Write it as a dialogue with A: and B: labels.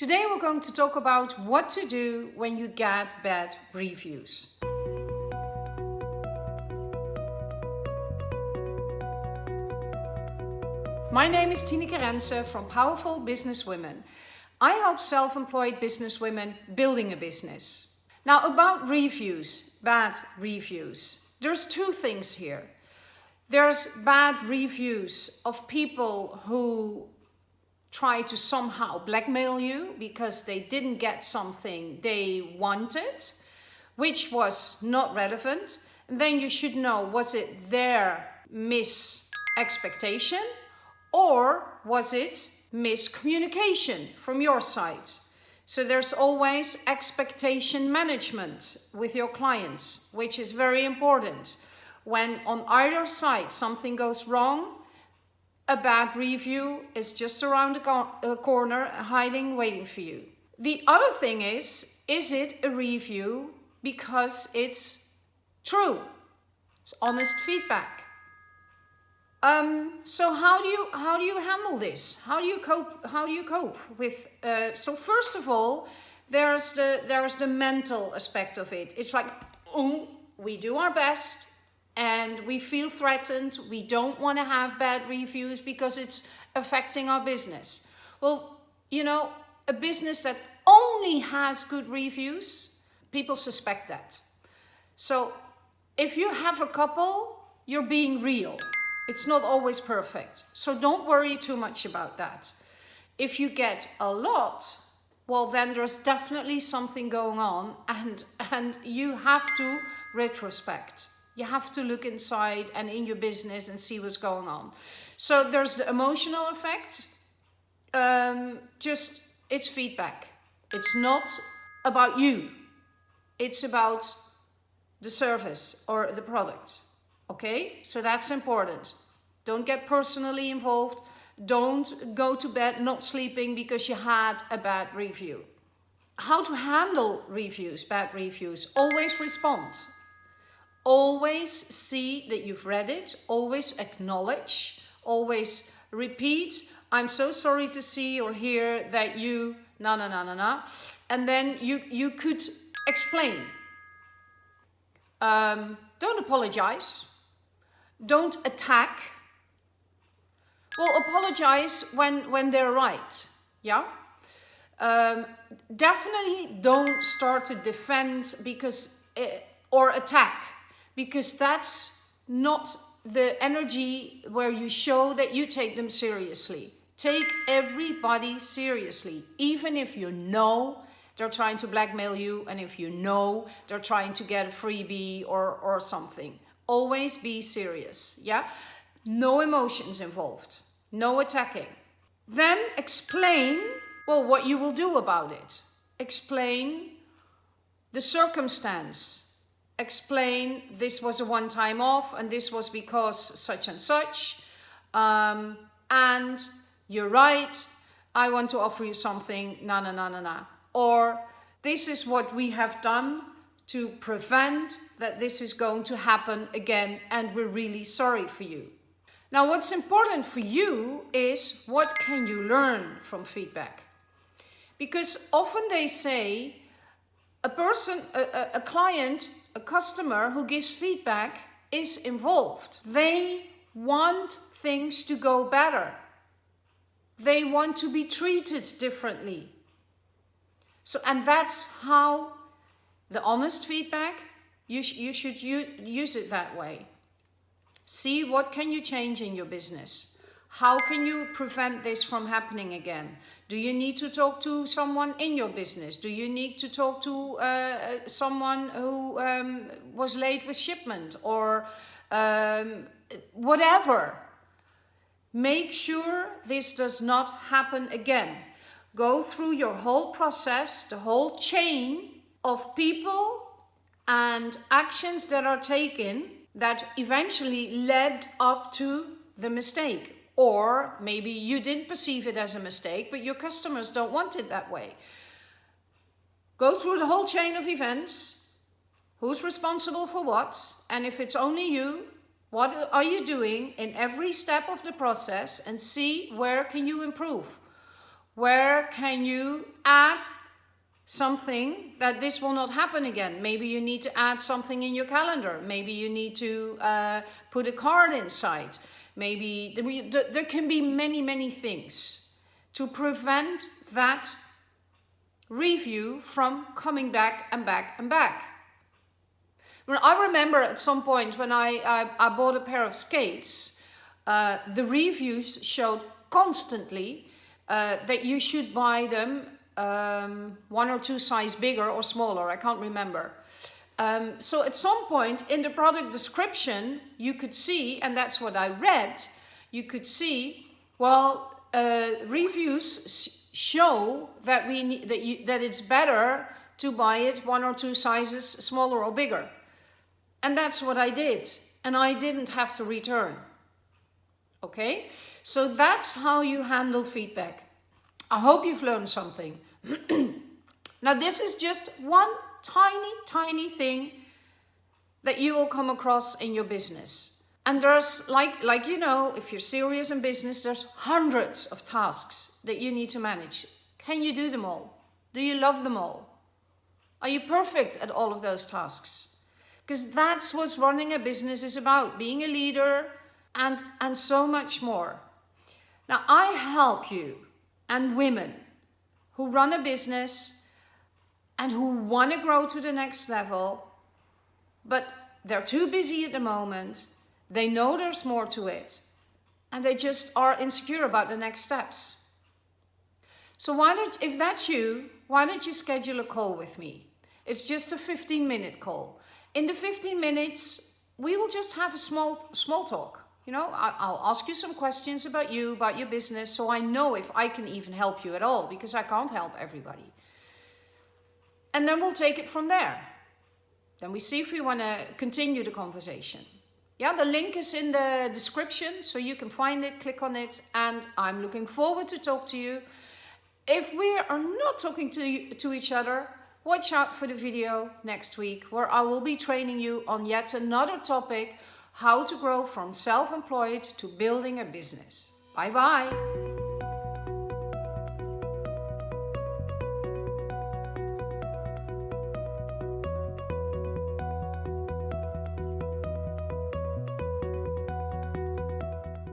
A: Today we're going to talk about what to do when you get bad reviews. My name is Tineke Rense from Powerful Business Women. I help self-employed business women building a business. Now about reviews, bad reviews. There's two things here. There's bad reviews of people who try to somehow blackmail you because they didn't get something they wanted, which was not relevant. Then you should know, was it their mis-expectation or was it miscommunication from your side? So there's always expectation management with your clients, which is very important. When on either side something goes wrong, a bad review is just around the corner, hiding, waiting for you. The other thing is, is it a review because it's true? It's honest feedback. Um, so how do you how do you handle this? How do you cope? How do you cope with? Uh, so first of all, there's the there's the mental aspect of it. It's like, oh, we do our best and we feel threatened. We don't want to have bad reviews because it's affecting our business. Well, you know, a business that only has good reviews, people suspect that. So if you have a couple, you're being real. It's not always perfect. So don't worry too much about that. If you get a lot, well, then there's definitely something going on and, and you have to retrospect. You have to look inside and in your business and see what's going on. So there's the emotional effect. Um, just, it's feedback. It's not about you. It's about the service or the product. Okay, so that's important. Don't get personally involved. Don't go to bed not sleeping because you had a bad review. How to handle reviews, bad reviews. Always respond. Always see that you've read it, always acknowledge, always repeat, I'm so sorry to see or hear that you, na na na na na. And then you, you could explain. Um, don't apologize. Don't attack. Well, apologize when, when they're right. Yeah? Um, definitely don't start to defend because, uh, or attack because that's not the energy where you show that you take them seriously. Take everybody seriously, even if you know they're trying to blackmail you and if you know they're trying to get a freebie or, or something. Always be serious, yeah? No emotions involved, no attacking. Then explain, well, what you will do about it. Explain the circumstance explain this was a one-time off and this was because such and such. Um, and you're right, I want to offer you something, na na na na na. Or this is what we have done to prevent that this is going to happen again and we're really sorry for you. Now what's important for you is what can you learn from feedback? Because often they say a person, a, a client a customer who gives feedback is involved. They want things to go better. They want to be treated differently. So, and that's how the honest feedback, you, sh you should use it that way. See what can you change in your business. How can you prevent this from happening again? Do you need to talk to someone in your business? Do you need to talk to uh, uh, someone who um, was late with shipment or um, whatever? Make sure this does not happen again. Go through your whole process, the whole chain of people and actions that are taken that eventually led up to the mistake or maybe you didn't perceive it as a mistake, but your customers don't want it that way. Go through the whole chain of events. Who's responsible for what? And if it's only you, what are you doing in every step of the process and see where can you improve? Where can you add something that this will not happen again? Maybe you need to add something in your calendar. Maybe you need to uh, put a card inside. Maybe there can be many, many things to prevent that review from coming back and back and back. I remember at some point when I, I, I bought a pair of skates, uh, the reviews showed constantly uh, that you should buy them um, one or two size bigger or smaller, I can't remember. Um, so at some point in the product description, you could see, and that's what I read, you could see, well, uh, reviews show that we need, that, you, that it's better to buy it one or two sizes smaller or bigger. And that's what I did. And I didn't have to return. Okay? So that's how you handle feedback. I hope you've learned something. now this is just one tiny, tiny thing that you will come across in your business. And there's, like, like you know, if you're serious in business, there's hundreds of tasks that you need to manage. Can you do them all? Do you love them all? Are you perfect at all of those tasks? Because that's what running a business is about, being a leader and, and so much more. Now, I help you and women who run a business and who want to grow to the next level, but they're too busy at the moment. They know there's more to it and they just are insecure about the next steps. So why don't, if that's you, why don't you schedule a call with me? It's just a 15 minute call. In the 15 minutes, we will just have a small, small talk. You know, I'll ask you some questions about you, about your business, so I know if I can even help you at all, because I can't help everybody. And then we'll take it from there. Then we see if we want to continue the conversation. Yeah, the link is in the description, so you can find it, click on it, and I'm looking forward to talk to you. If we are not talking to, to each other, watch out for the video next week, where I will be training you on yet another topic how to grow from self-employed to building a business. Bye bye.